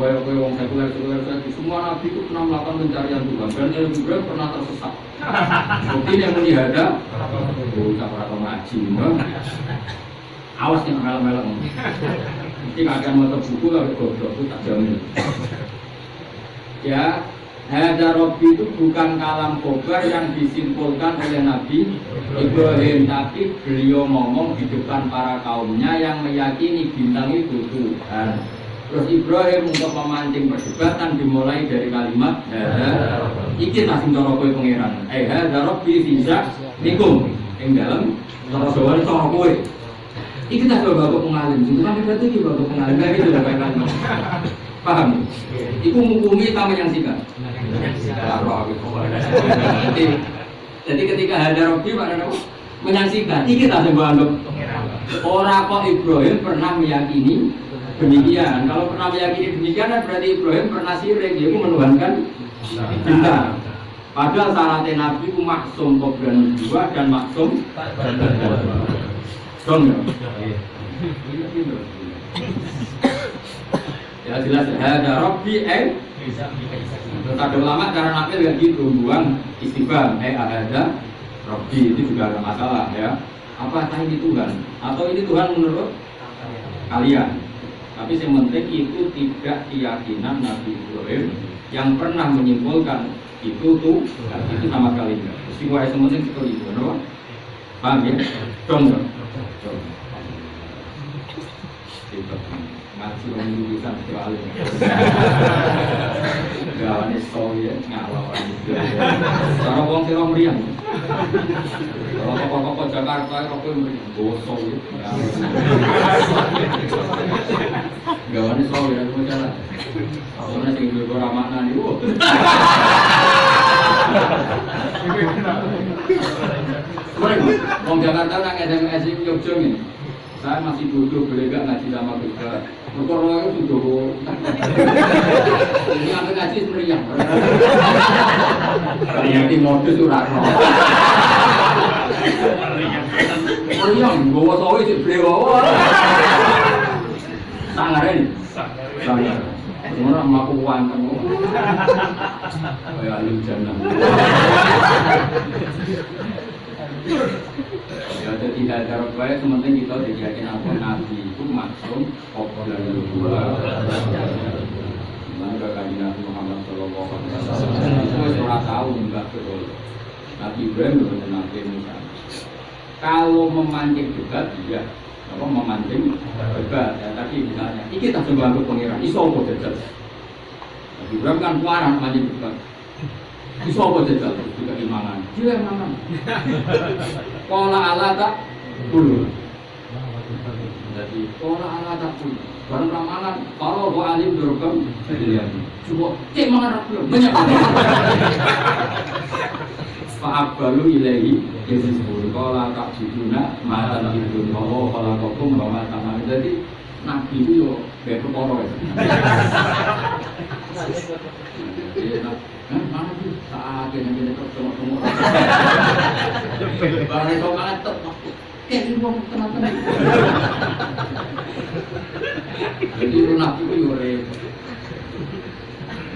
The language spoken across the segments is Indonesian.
kayak kayak wong sekuler sekuler sekuler semua nabi itu pernah melakukan pencarian Tuhan dan yang juga pernah tersesat. Mungkin yang menihada, oh tak pernah ngaji, awas yang melak-melak. Mesti akan mau buku kalau goblok itu tak jamin. Ya, Hada Robi itu bukan kalam kobar yang disimpulkan oleh Nabi Ibrahim Tapi beliau ngomong di depan para kaumnya yang meyakini bintang itu Tuhan Terus Ibrahim untuk memancing perdebatan dimulai dari kalimat Iki langsung cara kowe pangeran. Eh Hada Robi bisa nikum Yang dalam cara ini cara kowe. Iki tak coba bapak pengalim. Itu kan berarti ini bapak pengalim. Kayak gitu loh kayak Paham? Iku mukumi tamu yang sikat. Jadi, ketika ada Robi pada menyaksikan, ini kita semua anggap. Orang kok Ibrahim pernah meyakini demikian. Kalau pernah meyakini demikian, berarti Ibrahim pernah sirik, dia menuhankan bintang. Padahal syaratnya Nabi itu maksum kobran dua dan maksum Dong ya? Ya jelas ada Robi eh ada ulama cara nakil ya gitu, buang istighfar, eh ada Robi itu juga ada masalah ya. Apakah ini Tuhan? Atau ini Tuhan menurut kalian? Tapi yang penting itu tidak keyakinan Nabi Ibrahim yang pernah menyimpulkan itu tuh itu sama sekali enggak. Semua yang penting seperti itu, kenapa? Paham ya? Dong, ngaji wong lulusan sekali. Gawane soye ngalawan. Cara wong sira mriyang. Kalau kok-kok Jakarta kok mriyang boso ya. Soye aku jalan. Soalnya sing duwe ora makna niku. Wong Jakarta nak SMS Jogja. Saya masih bodoh, boleh gak ngaji sama kita? Berkorong itu sudah Ini apa ngaji meriah? Ternyata modus surat Meriah, bawa sawi sih beli Sangarin. Sangar Semua aku wanteng Kayak alim jannah Ya jadi ada baik sementing kita jadi yakin apa nabi itu maksum pokok dan dua. Maka kaji Nabi Muhammad Shallallahu Alaihi Wasallam itu orang tahu enggak betul. Nabi Ibrahim betul Nabi Musa. Kalau memancing debat, iya. Apa memancing debat? Ya tadi misalnya, ini kita coba ke pengiran, iso apa jajal? Nabi Ibrahim kan kuaran memancing debat. Iso apa jajal? Juga imangan. Dia imangan. Kola ala tak dulu. Jadi kola ala tak dulu. Barang ramalan, kalau gua alim dorong Coba cek mengarap belum banyak. Pak balu ilahi Yesus pun Kola tak biduna Mata bidun Allah Kola kokum Bawa tanah Jadi Nabi itu yo Kayak keporo ya. Mana sih? Saat yang jadi ketemu semua barang itu malah tetap kayak mau tenang-tenang jadi itu nabi yore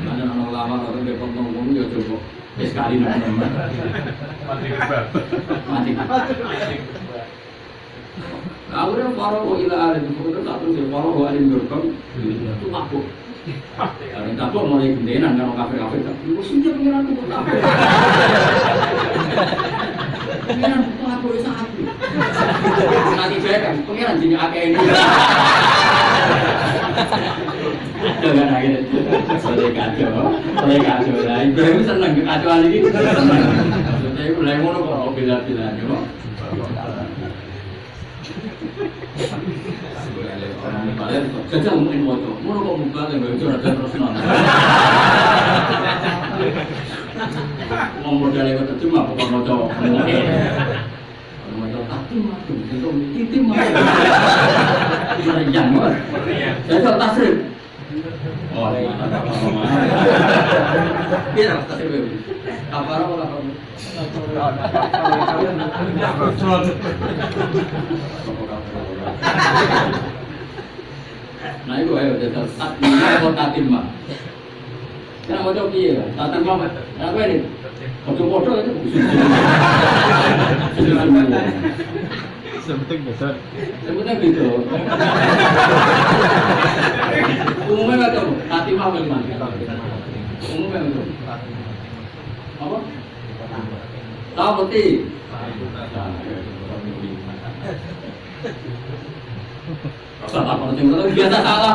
ada anak lama atau depot ngomong ya coba sekali nanti mati mati Aku udah paro ila alim, udah satu sih paro alim berkam, itu mabuk. Yang tak kok mulai gendenan kalau kafe kafe tak. Lu sih tuh kafe. Pengiran. Nanti saya kan pengiran jadi akeh ini. Jangan lagi Soleh kacau, soleh kacau lah. Ibrahim seneng kekacauan ini. Maksudnya mulai ngono kok bila-bila, ya. Jajal mungkin moco, mau kok buka yang gak terus non. Mau modal yang terjemah bukan moco. Moco tapi itu titi madu. Meriang mas. Jajal tasrif. Oh, Iya, tasrif. Apa apa apa? Nah itu ayo jajal tatimah atau tatimah. Kan mau coba iya, tatimah apa ini? Ojo podo itu. Sebentar gitu. Sebetulnya gitu. Umumnya nggak tahu. Tatimah bagaimana? Umumnya nggak tahu. Apa? Tahu peti. Rasa tak pernah cuma biasa salah.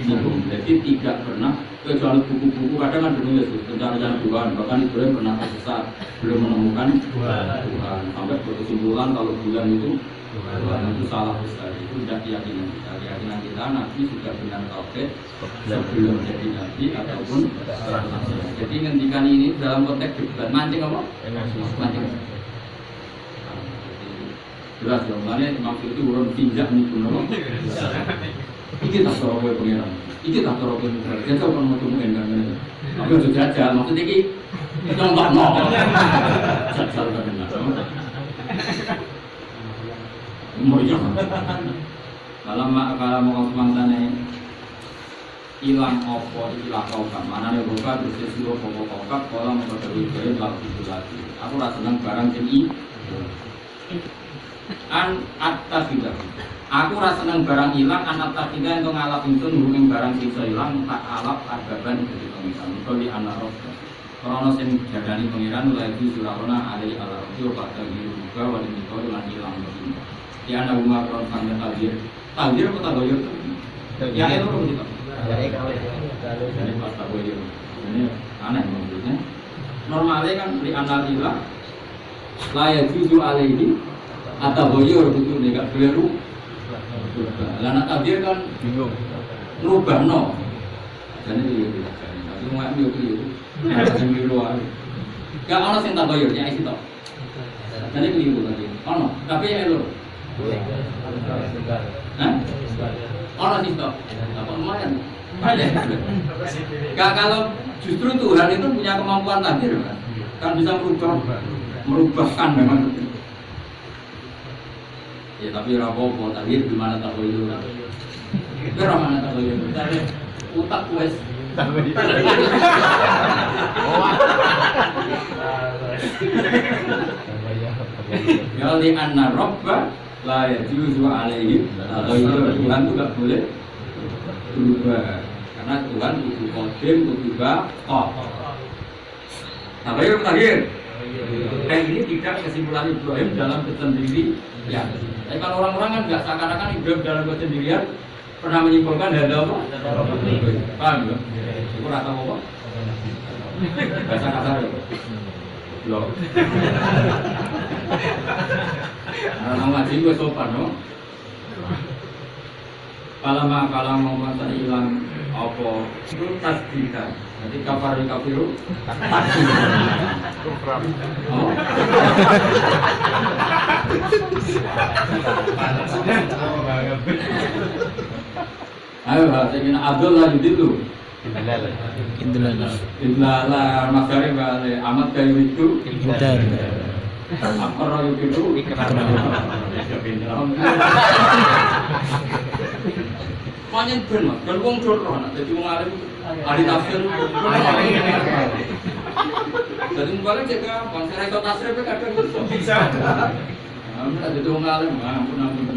minum jadi tidak pernah kecuali buku-buku kadang kan menulis rencana Tuhan. Bahkan Ibrahim pernah tersesat belum menemukan Tuhan. Sampai berkesimpulan kalau bulan itu Tuhan. Itu salah besar. Itu tidak keyakinan kita. Keyakinan kita Nabi sudah benar tauhid sebelum jadi Nabi ataupun rasul jadi ngendikan ini dalam konteks debat. Mancing apa? Mancing. Jelas dong. Makanya maksud itu urun tinjak nih pun iki tak cara kowe pengiran. Iki tak cara kowe pengiran jajal kan mau tungguin kan? Ngene tapi ojo jajal maksud iki contohno jajal kan Meriah. Kalau mak kalau mau semangsane hilang opo ilah kokap mana nih buka terus suruh pokok kokap kalau mau gue lalu itu lagi. Aku rasa seneng barang jadi an atas tidak Aku rasa seneng barang hilang, anak tak tiga yang ngalap itu nurungin barang sisa hilang, tak alap agaban jadi pengiran. Di anak roh, Krono sing jadani pengiran mulai itu surahona ada di ala roh, pada biru juga wali mikro dengan hilang. Di anak rumah krono sambil takdir, takdir apa tagoyur? Ya itu roh kita. Jadi pas tagoyur, ini aneh maksudnya. Normalnya kan di anak hilang, layak jujur alaihi atau boyor itu nih gak boleh Lana tabir kan Bingung. no. Jadi itu ya. Tapi mau ambil itu. Yang biru aja. Gak ono sing tak bayar ya itu. Jadi keliru tadi. Ono, tapi ya lo. Hah? Ono sih toh. Apa lumayan? Gak kalau justru Tuhan itu punya kemampuan takdir kan. Kan bisa merubah merubahkan memang. Ya tapi rapopo takdir gimana tak boleh Itu mana tak boleh Utak wes Ya li anna robba la yajuzu alaihi itu Tuhan itu gak boleh berubah. Karena Tuhan itu kodim itu bakok Tabayur takhir Dan ini tidak kesimpulan Ibrahim dalam kesendiri. Ya. Tapi kalau orang-orang kan nggak seakan-akan Ibrahim dalam kesendirian pernah menyimpulkan ada apa? Paham ya? Itu rata apa? Bahasa kasar ya? Loh. Nah, nama ngaji gue sopan no. Kalau mah kalau mau masa hilang apa itu tasdika. Jadi kafar di kafiru Oh. Ayo, saya ingin Abdul lah dulu. Indulana. Iblala Masari Bale Amat kayu itu Intan. Apa roy itu Panjen ben mas, kan wong dor roh, jadi wong alim ahli tafsir. Jadi balik cek bang saya itu tafsir kadang bisa. Amin jadi wong alim, ampun ampun.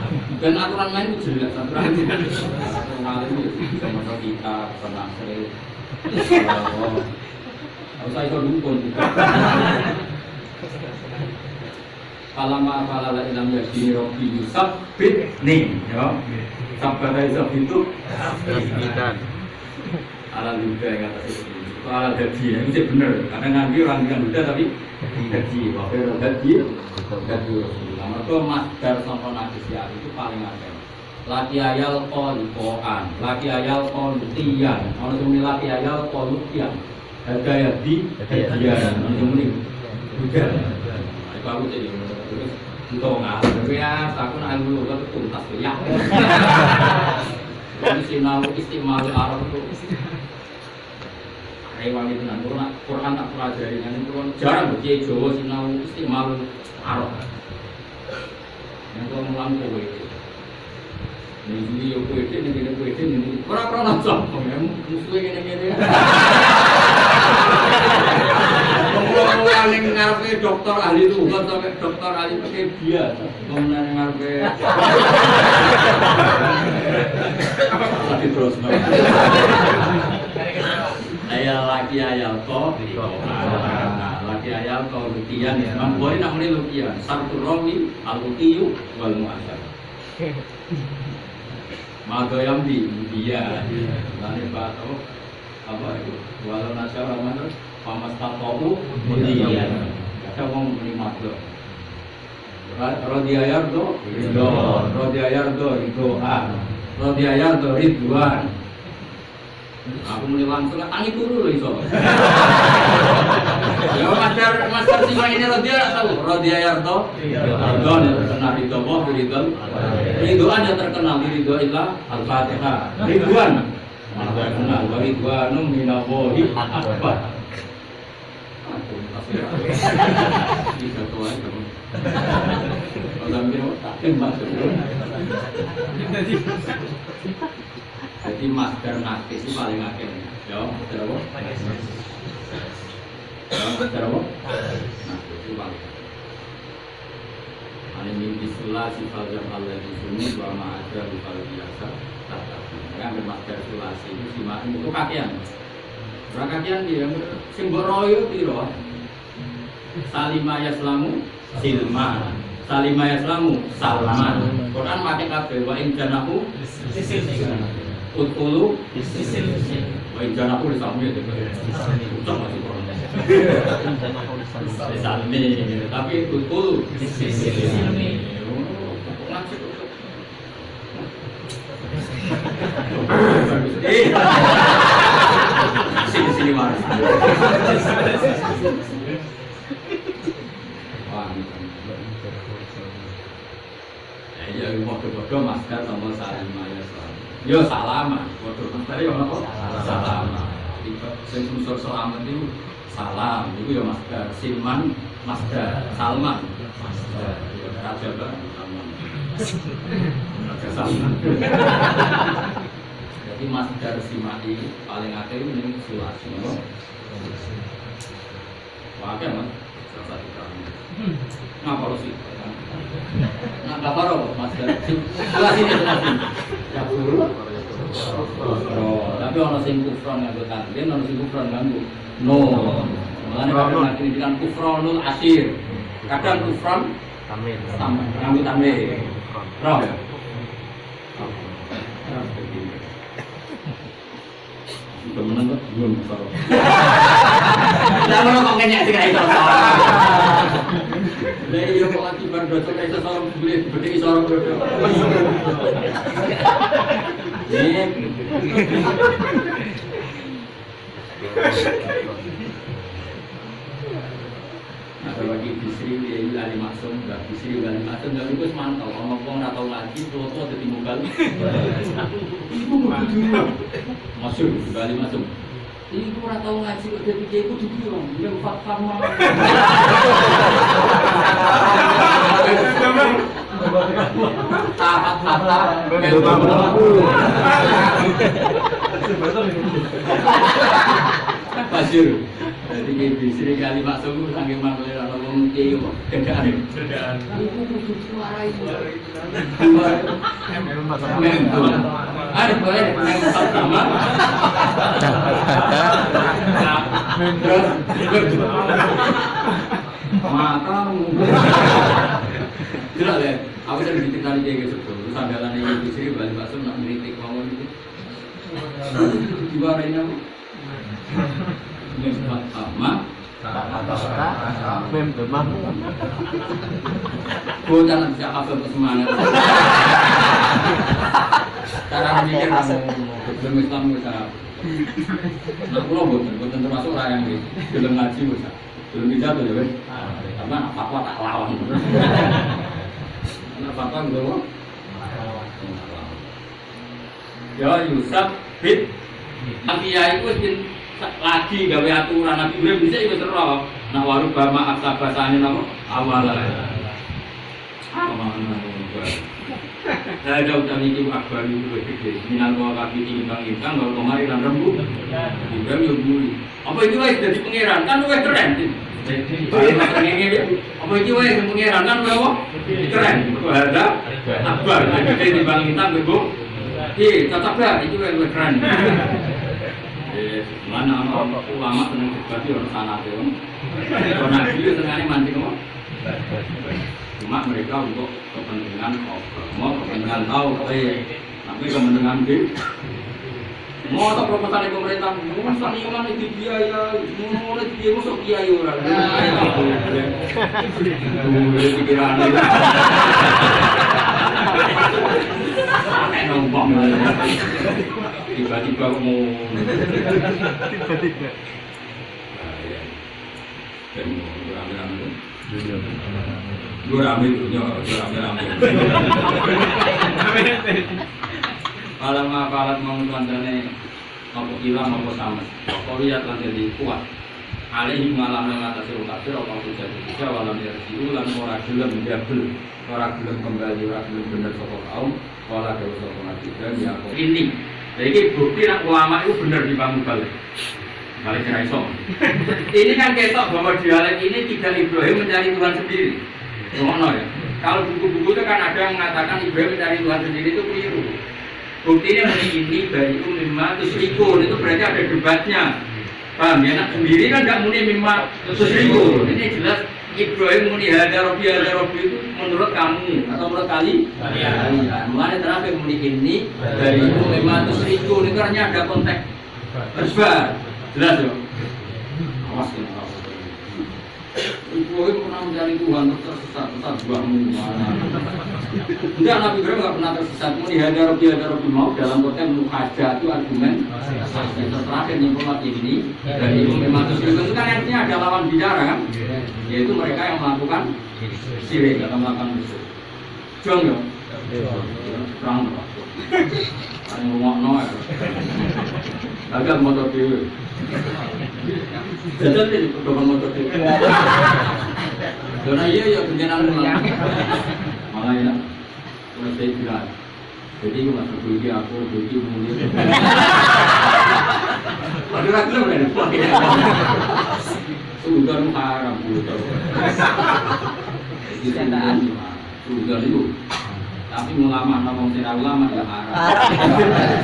Dan aturan main itu jelas aturan. alim itu bisa maca kita, pernah sering. Harus saya dukun. Kalama kalala ilam yasini robi yusab bit nih, ya. Sampai Yusuf itu Bidan. ala luda yang atas itu. Ala gaji, ya. itu benar. Karena nanti orang yang luda tapi gaji. Waktu gaji, gaji Mereka masdar sama najis ya itu paling ada. Laki ayal kolikoan, laki ayal kolutian, orang yang laki ayal kolutian. Harga ya di hadiah, orang yang ini juga. Itu aku jadi terus itu tapi ya aku nak dulu kan tuntas ya. Ini sinau istimewa Arab itu Rewan itu nanti Quran, tak pelajari nanti Quran jarang berjaya Jawa sinau istimewa Arab. Yang mulang kowe. Ini yo kowe kowe ini ini orang orang langsung musuhnya gini gini. Ngomong yang ngarepe dokter ahli Tuhan sampai dokter ahli pakai biasa. Yang ngarepe. Tapi terus Ayah laki ayah ko, laki ayah ko lukian ya. Mang boleh namanya lukian. Satu rawi al-lukiyu wal mu'asyar. Magoyam di dia. Lalu bato apa itu? Walau nasyar rahman pamas tatoku mulia. Kita mau menerima do. Rodi ayardo, ridho. Rodi ayardo, ridhoan. Rodi ayardo, ridwan. Aku mulai langsung tangi turu loh iso. Ya master master sih ini Rodi ya tahu. Rodi ayardo, ridwan yang terkenal ridho Allah, ridho. Ridwan yang terkenal ridho ilah al-fatihah. Ridwan. Mana terkenal wa ridwanum minallahi akbar. Aku pasti bisa tuh aja. Kalau bilang tak masuk. Jadi masker nakis itu paling akeh. Ya? Ya, masker apa? Nakis itu paling. Ani mimpi sula sifat yang Allah di sini dua ma'adra bukan biasa tetapi yang bermasker sulasi itu simak itu kakian Berapa kakian dia simbol royo piro Salimah yaslamu silman Salimah yaslamu salman Quran pakai kabeh wa in janahu Utkulu Wa in janahu lisamu ya Ucap masih Quran Salmi Tapi utkulu Sini sini mas. Wah, Ya, ya, bodoh-bodoh masker sama ya salam. Yo salama, bodoh masker yo apa? Salama. Jadi sing unsur selamat itu salam, itu ya masker. Silman masker, salman masker. Ya raja bang. Raja salman. Jadi masker simai paling akeh ini sulasi. akeh mas. Kami. Ngapa lu sih? Nah, kabar apa masker? Sulasi ini sulasi. Ya guru. Tapi orang sing kufron nganggo tanwin, orang sing kufron nganggo no. Mulane kadang nanti dengan kufronul asir. Kadang kufron Amin. tambah nganggo tanwin. Roh. Temenan kok belum. Lah ngono kok ra iso soro. Lah iya kok lagi bar dosa iso soro beli dosa. Nih. Nah, kalau lagi bisri dia lali maksum, enggak bisri lali maksum, itu mantau. Kalau ngomong atau lagi, foto ada di mau tujuh, masuk lali maksum. Ibu ora tau ngaji kok dadi kiai kudu bilang, yang Tahat tata. Pasir. Jadi kayak bisri kali masuk saking mangkle ora ngomong kiye kok gedane. Memang. Ada boleh yang pertama. Terus. Tidak deh. Aku jadi ditinggal kayak gitu. Terus andalan yang bisri balik masuk nak ngeritik ngomong gitu. Diwarain Mem demam. Bisa ke semangat. Cara mikir belum Islam bisa. Nah, kalau bukan, bukan termasuk orang yang di belum ngaji bisa. Belum bisa tuh ya. Karena apa tak lawan. Karena apa gitu Ya Yusuf bid Nabi ya itu lagi gawe aturan Nabi Ibrahim bisa itu terus. Nah waru bama aksa basane nama awal. Saya ada utami itu akbar itu gede. Minal kau kaki timbang intang kalau kemari dan rembu. Ibrahim yang buri. Apa itu wes jadi pangeran kan wes keren. Apa itu wes pangeran kan wes keren. Ada akbar gede timbang intang bego. Iya, tetap ya itu wes keren. Mana anak ulama seneng debat orang sana tuh. Kalau nabi itu senengnya mancing apa? Cuma mereka untuk kepentingan mau kepentingan tahu, tapi kepentingan di mau tak proposal pemerintah, mau mas tani mana itu biaya, mau mau itu biaya masuk biaya orang. Dulu pikiran Nombong tiba-tiba mau Tiba-tiba. dan rame-rame. Gue rame dulunya gue rame-rame. Kalau mah kalau mau kandane apa hilang apa sama? Apa lihat lan jadi kuat? Alih malam mengatasi kafir apa bisa bisa walau dia siu lan ora gelem jabel ora gelem kembali ora gelem bener sapa kaum dewa sapa nabi dan ya. Kok ini jadi bukti nak ulama itu bener dibangun balik balik kira iso ini kan ketok bahwa dialek ini tidak Ibrahim mencari Tuhan sendiri. Ngomong ya. Kalau buku-buku itu kan ada yang mengatakan Ibrahim mencari Tuhan sendiri itu keliru. Buktinya muni ini dari itu lima itu berarti ada debatnya. Paham ya? Nak sendiri kan nggak muni lima terus ini jelas Ibrahim muni hada robi hada robi itu menurut kamu atau menurut kali? Kalian. Mulai terakhir muni ini dari itu lima terus itu ini karena ada konteks berbar jelas ya awas ya Ibrahim pernah mencari Tuhan tersesat tersesat buahmu mana Enggak, Nabi Ibrahim nggak pernah tersesat. Dihadar Robi hadar Robi mau dalam konteks muhajah itu argumen. Terakhir nyimpulkan ini dan itu memang terus itu kan artinya ada lawan bicara kan, yaitu mereka yang melakukan sirik atau melakukan musuh. Jong ya, perang apa? Yang rumah no ya. Agak motor dewi. Jajal ini motor dewi. Karena iya ya kenyanan ulang. Malah ya, kalau saya bilang, jadi aku masuk bagi aku bagi mulia. Waduh aku loh kan, sudah haram sudah. Sudah itu. Tapi ulama ngomong tidak ulama ya haram.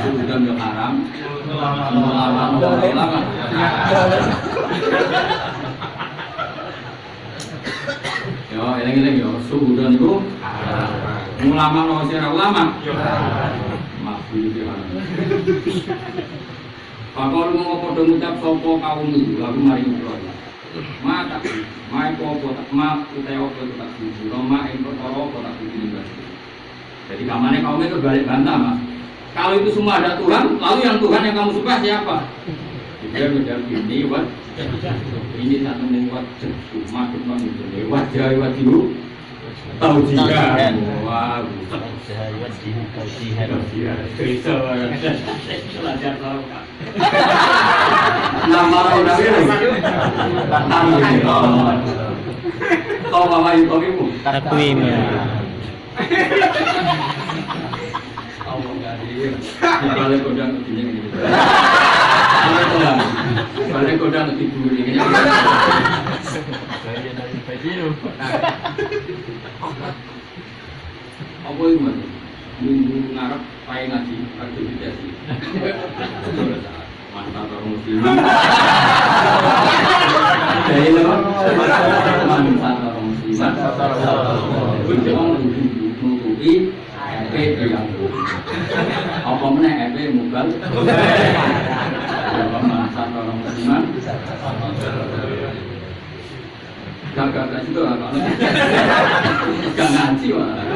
Sudah ya haram. Ulama ngomong ulama. Yo, eling-eling yo, suhudan itu ulama no sira ulama. Maksud itu Pakor mau padha ngucap sapa kaum itu lagu mari ngobrol. Mata, mai popo tak ma utawa apa tak suci, ing perkara apa tak suci Jadi kamane kaum itu balik bantah, Mas. Kalau itu semua ada Tuhan, lalu yang Tuhan yang kamu suka siapa? Dia menjawab ini, wat ini satu lewat cuma cuma itu lewat lewat dulu tahu jika wah Jahayat di kausihan. Kristo belajar tahu nama orang ini. Kau mama itu. Ibu Takwim. Allah balik kodang begini gitu balik kodang balik kodang Sudah lebih dulu ini. Bagian dari baju. Apa itu mas? Minggu ngarep pakai ngaji aktivitas sih. Mantap orang musliman. Jadi lo mantap orang musliman. Itu jangan nutupi EP yang apa mana EP mugal. Apa mantap orang musliman. Gak gak situ lah. Gak ngaji malah.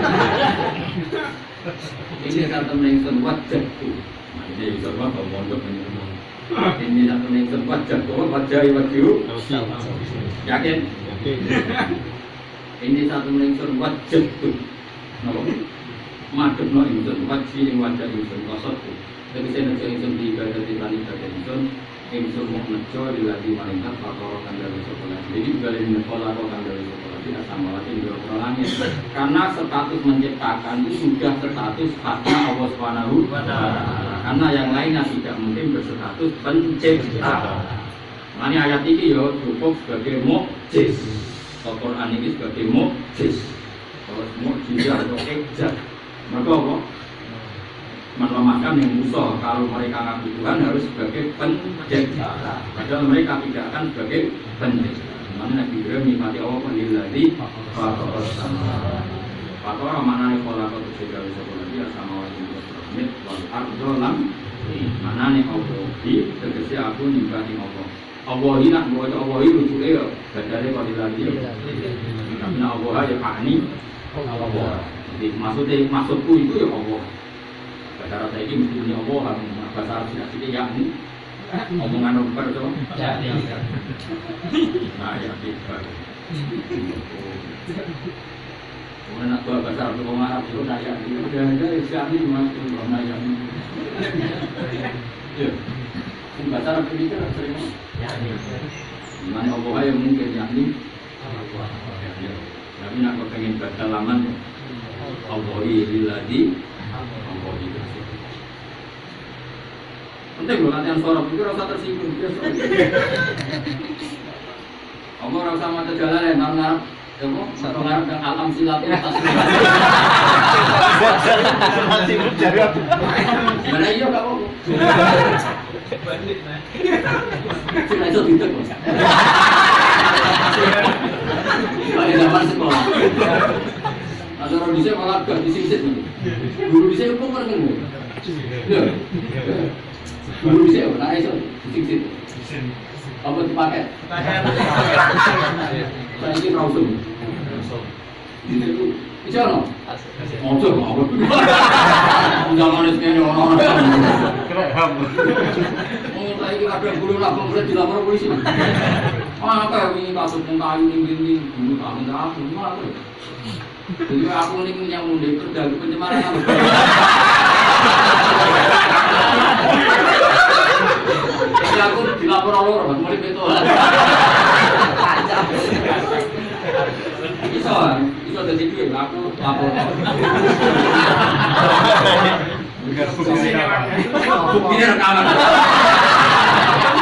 Ini satu ningsun wajah tuh. Ini bisa apa mondok ini. Ini satu ningsun wajah tuh wajah wajah. Yakin? Ini satu ningsun wajah tuh. Madep no insun wajah yang wajah insun kosot tuh. Tapi saya nejo insun di ibadah di tani ibadah insun. Insun mau nejo di lagi malaikat faktor kandang sekolah. Jadi balik sekolah kok kandang sekolah tidak sama lagi di langit. Karena status menciptakan itu sudah status haknya Allah Subhanahu. Karena yang lainnya tidak mungkin berstatus pencipta. Ini ayat ini ya cukup sebagai mukjiz. Al-Quran ini sebagai mukjiz. Kalau mukjizat ejat. Maka apa? melemahkan yang musuh kalau mereka ngaku Tuhan harus sebagai pencipta padahal mereka tidak akan sebagai pencipta mana Nabi Ibrahim nikmati Allah penilai faktor sama faktor mana nih pola kau tuh segala sekolah dia sama wajib piramid wal ardo lam mana nih Allah di tegesi aku nikmati Allah Allah ini nak bawa Allah ini lucu ya dari penilai dia karena Allah ya pak Allah. Jadi maksudnya maksudku itu ya Allah. Bahasa Arab saya ini mesti punya Allah bahasa Arab tidak sih ya ini. Omongan nomor coba. Nah ya tiba Kemudian nak bawa bahasa Arab orang Arab itu naya udah ada siapa ini mas. Itu naya ya Ini. Bahasa Arab ini kan sering Gimana Allah yang mungkin yakni Tapi nak kepengen baca laman. Allah iladi Allah itu Penting loh latihan sorot itu rasa tersinggung. Kamu rasa mata jalan ya, nang ngarep kamu ngarep ke alam silat Masih berjaga. Mana iya gak apa Sudah itu tidak kok. Pada zaman sekolah. Ada orang bisa malah gak disisik Guru bisa kan ngomong. Ya. Guru bisa nah itu disisik. Apa dipakai? Saya ini rausum. Itu bisa no? Ojo mau. Zaman itu kan orang-orang. Oh, saya ini kadang nabung boleh dilapor polisi. Apa ya ini kasus yang kayu ini ini bulu kamu tak aku apa? Jadi aku ini yang mundi kerja di pencemaran. Jadi aku dilapor orang mulai betul. Bisa, bisa jadi duit. Aku lapor. Buktinya rekaman.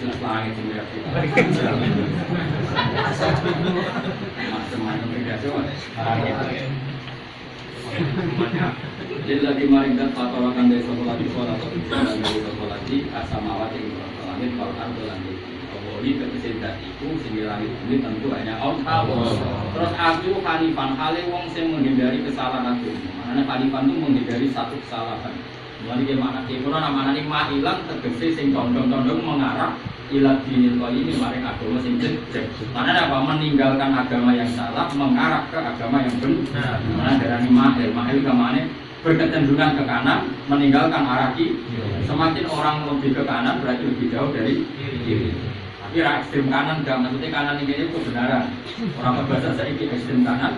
di. Jelas langit sing reaksi. Macam-macam. Jadi maring dan fatwakan dari sekolah di sekolah atau dari sekolah di asamawati langit kalau ardo langit. Kembali ke kesendat itu sini langit ini tentu hanya Allah. Terus aku Hanifan hale wong sing menghindari kesalahan aku. Makanya Hanifan itu menghindari satu kesalahan. Mulai dia mana? Kalau nama nanti mah hilang tergesi sing condong-condong mengarah ilat dinil ini maring agama sing jejak. Karena apa? Meninggalkan agama yang salah mengarah ke agama yang benar. Mana darah mahil, mahil ke mana? berkecenderungan ke kanan, meninggalkan arah kiri. Semakin orang lebih ke kanan berarti lebih jauh dari kiri. Tapi ra ekstrem kanan enggak maksudnya kanan ini itu kebenaran. Orang bahasa saya ini ekstrem kanan.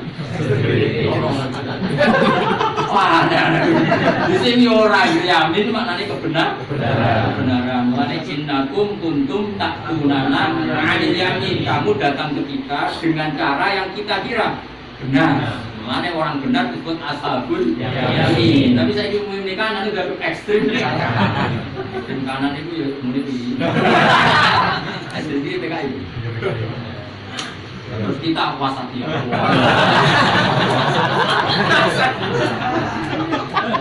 Di sini orang yamin maknanya kebenar. Kebenaran. Mulane cinnakum kuntum tak tunana anil yamin. Kamu datang ke kita dengan cara yang kita kira benar. Mulane orang benar disebut ashabul yamin. Tapi saya ingin ini kanan itu udah ekstrim. Kanan itu ya muni. Jadi PKI. Terus kita wasati.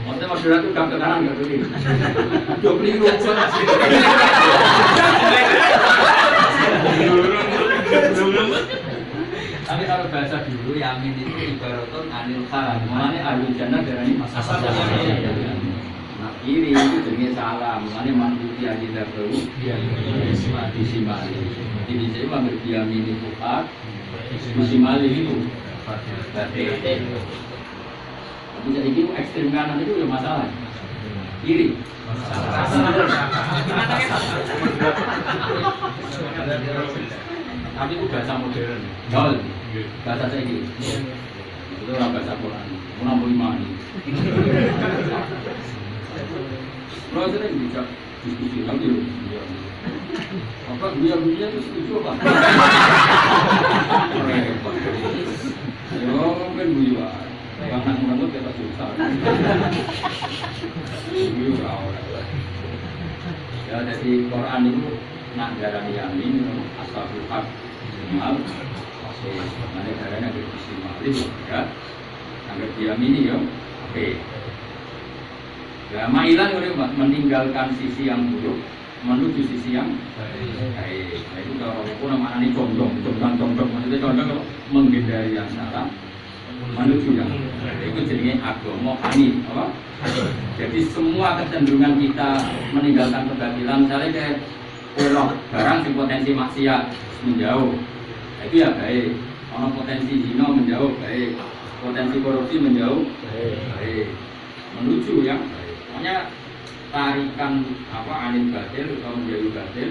Maksudnya Madura itu gak ke kanan gak ke kiri. Yo keliru. Tapi kalau bahasa dulu yamin itu ibaratun anil khan. Mulane ahli jannah darani asal Nah kiri itu jenenge salam. Mulane mantuti aja daru disimali. Jadi saya mengambil yamin itu hak, disimali itu. Berarti tapi jadi itu ekstrem kanan itu ya masalah. Kiri. Tapi itu bahasa modern. Jol. Bahasa saya gini. Itu orang bahasa Quran. Mau puluh lima ini. Lo sering bisa diskusi lagi. Apa dia dia itu setuju apa? Repot. Yo, kan buiwa. Karena menurut kita susah. Buiwa orang. Ya, jadi Quran itu nak darah yamin ashabul haq mal oke mana darahnya ada istimewa itu ya. Sampai diamini ya. Oke. Ya mailan udah meninggalkan sisi yang buruk menuju sisi yang baik. Nah, itu kalau aku namanya condong condong condong. Maksudnya condong menghindari yang salah baik itu jadinya agama hanif apa? Jadi semua kecenderungan kita meninggalkan kebatilan, misalnya kayak elok barang yang potensi maksiat menjauh, nah, itu ya baik. Kalau potensi zina menjauh baik, potensi korupsi menjauh baik, menuju yang baik. Makanya tarikan apa anil batil atau menjauh batil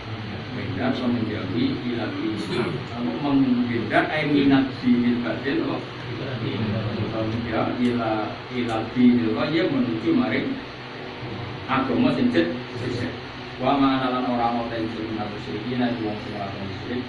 Menghindar atau menjauhi ilat dinil Kamu menghindar minat dinil batil no Ya ila ila dinil wajib menuju maring agama sing cek wa ma lan ora ana ten sing nabi sing wong sing ora musyrik